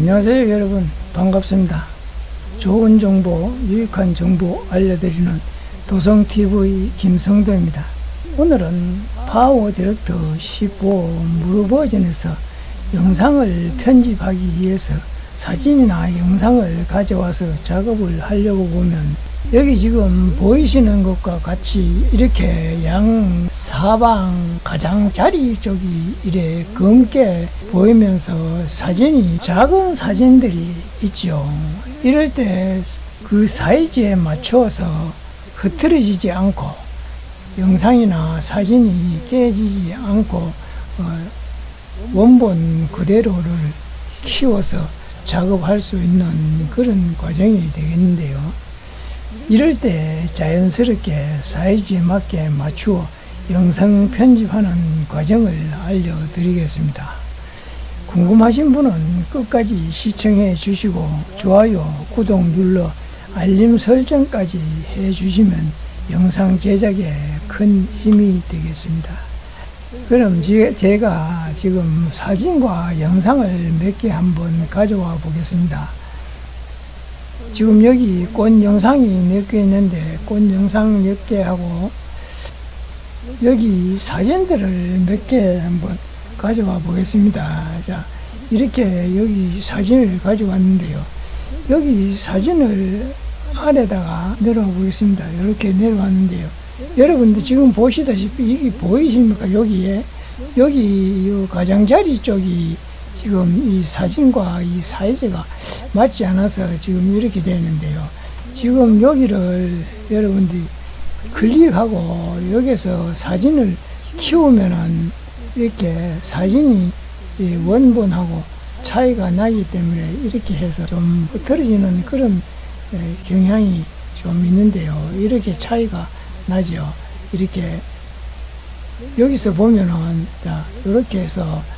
안녕하세요 여러분. 반갑습니다. 좋은 정보 유익한 정보 알려드리는 도성TV 김성도입니다. 오늘은 PowerDirector 15 무료 버전에서 영상을 편집하기 위해서 사진이나 영상을 가져와서 작업을 하려고 보면 여기 지금 보이시는 것과 같이 이렇게 양 사방 가장자리 쪽이 이래 검게 보이면서 사진이 작은 사진들이 있죠. 이럴 때 그 사이즈에 맞추어서 흐트러지지 않고 영상이나 사진이 깨지지 않고 어, 원본 그대로를 키워서 작업할 수 있는 그런 과정이 되겠는데요. 이럴 때 자연스럽게 사이즈에 맞게 맞추어 영상 편집하는 과정을 알려드리겠습니다. 궁금하신 분은 끝까지 시청해 주시고 좋아요, 구독 눌러 알림 설정까지 해 주시면 영상 제작에 큰 힘이 되겠습니다. 그럼 제가 지금 사진과 영상을 몇 개 한번 가져와 보겠습니다. 지금 여기 꽃 영상이 몇 개 있는데 꽃 영상 몇 개 하고 여기 사진들을 몇 개 한번 가져와 보겠습니다. 자, 이렇게 여기 사진을 가져왔는데요. 여기 사진을 아래다가 내려와 보겠습니다. 이렇게 내려왔는데요. 여러분들 지금 보시다시피 이게 보이십니까? 여기에 여기 요 가장자리 쪽이 지금 이 사진과 이 사이즈가 맞지 않아서 지금 이렇게 되는데요. 지금 여기를 여러분들이 클릭하고 여기서 사진을 키우면은 이렇게 사진이 원본하고 차이가 나기 때문에 이렇게 해서 좀 흐트러지는 그런 경향이 좀 있는데요. 이렇게 차이가 나죠. 이렇게 여기서 보면은 자, 이렇게 해서 자,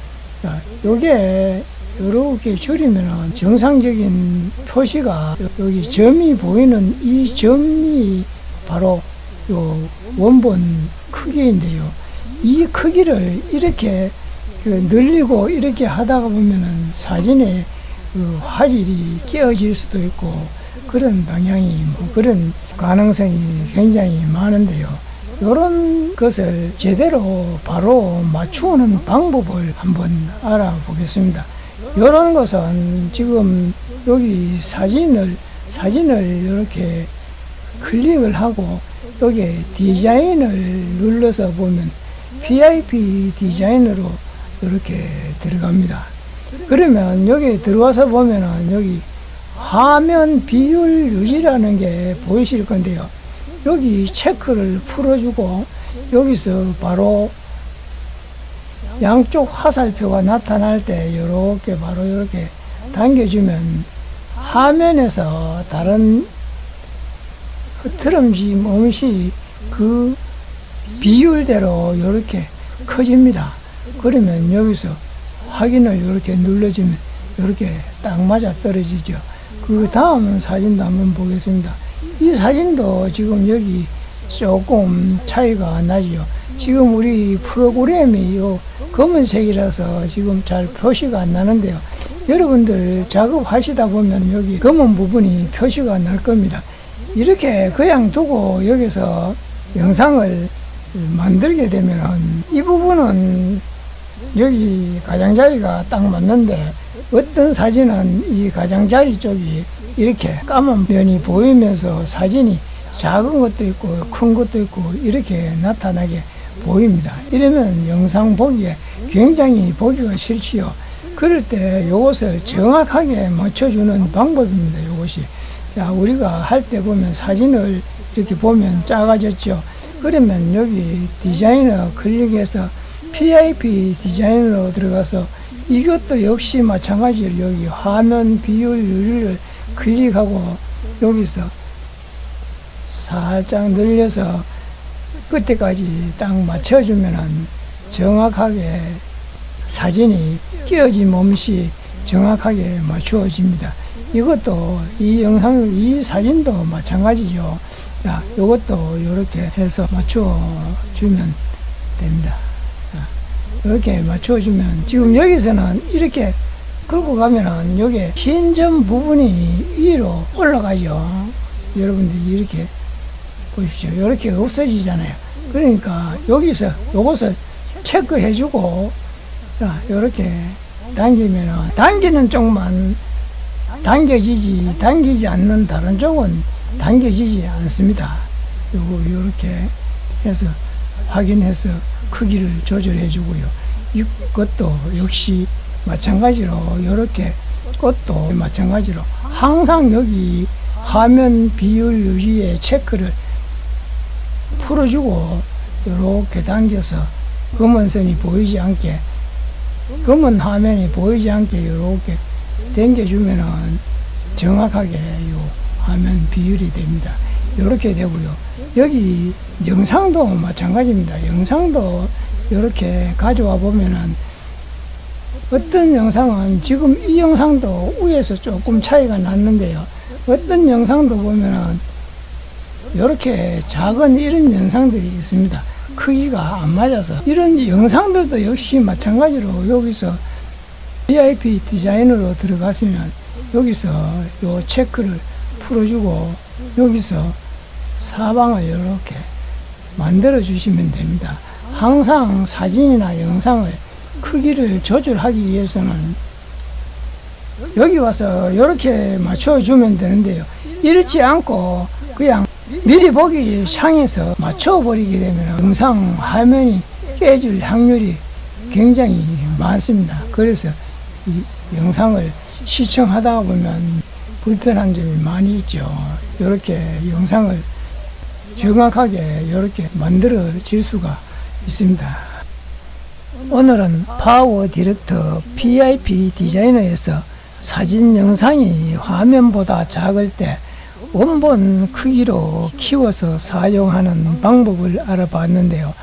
요게 이렇게 줄이면은 정상적인 표시가 여기 점이 보이는 이 점이 바로 요 원본 크기인데요. 이 크기를 이렇게 그 늘리고 이렇게 하다가 보면은 사진에 그 화질이 깨어질 수도 있고 그런 방향이 뭐 그런 가능성이 굉장히 많은데요. 이런 것을 제대로 바로 맞추는 방법을 한번 알아보겠습니다. 이런 것은 지금 여기 사진을 사진을 이렇게 클릭을 하고 여기 디자인을 눌러서 보면 PIP 디자인으로 이렇게 들어갑니다. 그러면 여기 들어와서 보면은 여기 화면 비율 유지라는 게 보이실 건데요. 여기 체크를 풀어주고 여기서 바로 양쪽 화살표가 나타날 때 이렇게 바로 이렇게 당겨주면 화면에서 다른 흐트럼짐 없이 그 비율대로 이렇게 커집니다. 그러면 여기서 확인을 이렇게 눌러주면 이렇게 딱 맞아 떨어지죠. 그 다음 사진도 한번 보겠습니다. 이 사진도 지금 여기 조금 차이가 나죠. 지금 우리 프로그램이 요 검은색이라서 지금 잘 표시가 안 나는데요. 여러분들 작업하시다 보면 여기 검은 부분이 표시가 날 겁니다. 이렇게 그냥 두고 여기서 영상을 만들게 되면 이 부분은 여기 가장자리가 딱 맞는데 어떤 사진은 이 가장자리 쪽이 이렇게 까만 면이 보이면서 사진이 작은 것도 있고 큰 것도 있고 이렇게 나타나게 보입니다. 이러면 영상 보기에 굉장히 보기가 싫지요. 그럴 때 이것을 정확하게 맞춰주는 방법입니다. 이것이. 자, 우리가 할 때 보면 사진을 이렇게 보면 작아졌죠. 그러면 여기 디자이너 클릭해서 PIP 디자인으로 들어가서 이것도 역시 마찬가지로 여기 화면 비율 유리를 클릭하고 여기서 살짝 늘려서 끝에까지 딱 맞춰주면은 정확하게 사진이 끼어짐 없이 정확하게 맞추어집니다. 이것도 이 영상, 이 사진도 마찬가지죠. 자, 이것도 이렇게 해서 맞춰주면 됩니다. 이렇게 맞춰주면 지금 여기서는 이렇게 끌고 가면은 여기 흰점 부분이 위로 올라가죠. 여러분들 이렇게 보십시오. 이렇게 없어지잖아요. 그러니까 여기서 요것을 체크해주고 이렇게 당기면은 당기는 쪽만 당겨지지 당기지 않는 다른 쪽은 당겨지지 않습니다. 요거 요렇게 해서 확인해서 크기를 조절해 주고요. 이것도 역시 마찬가지로 이렇게 것도 마찬가지로 항상 여기 화면 비율 유지에 체크를 풀어주고 이렇게 당겨서 검은 선이 보이지 않게 검은 화면이 보이지 않게 이렇게 당겨주면은 정확하게 요 화면 비율이 됩니다. 이렇게 되고요. 여기 영상도 마찬가지입니다. 영상도 이렇게 가져와 보면은 어떤 영상은 지금 이 영상도 위에서 조금 차이가 났는데요. 어떤 영상도 보면은 이렇게 작은 이런 영상들이 있습니다. 크기가 안 맞아서 이런 영상들도 역시 마찬가지로 여기서 VIP 디자인으로 들어갔으면 여기서 요 체크를 풀어주고 여기서 사방을 이렇게 만들어 주시면 됩니다. 항상 사진이나 영상을 크기를 조절하기 위해서는 여기 와서 이렇게 맞춰주면 되는데요. 이렇지 않고 그냥 미리 보기 향해서 맞춰버리게 되면 영상 화면이 깨질 확률이 굉장히 많습니다. 그래서 이 영상을 시청하다 보면 불편한 점이 많이 있죠. 이렇게 영상을 정확하게 이렇게 만들어질 수가 있습니다. 오늘은 PowerDirector PIP Designer에서 사진 영상이 화면보다 작을 때 원본 크기로 키워서 사용하는 방법을 알아봤는데요.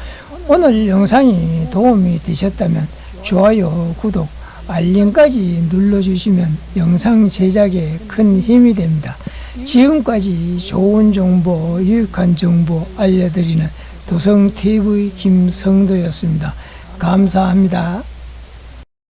오늘 영상이 도움이 되셨다면 좋아요, 구독, 알림까지 눌러주시면 영상 제작에 큰 힘이 됩니다. 지금까지 좋은 정보, 유익한 정보 알려드리는 도성TV 김성도였습니다. 감사합니다.